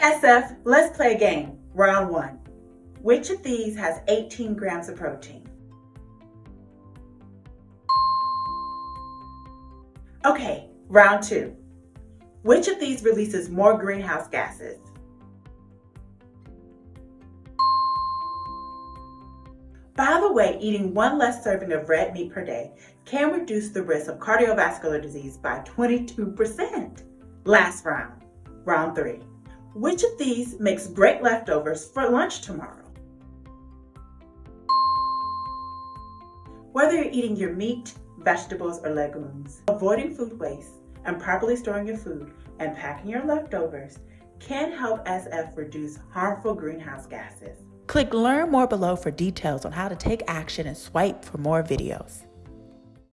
SF, let's play a game. Round one. Which of these has 18 grams of protein? Okay, round two. Which of these releases more greenhouse gases? By the way, eating one less serving of red meat per day can reduce the risk of cardiovascular disease by 22%. Last round, round three. Which of these makes great leftovers for lunch tomorrow? Whether you're eating your meat, vegetables, or legumes, avoiding food waste and properly storing your food and packing your leftovers can help SF reduce harmful greenhouse gases. Click Learn More below for details on how to take action and swipe for more videos.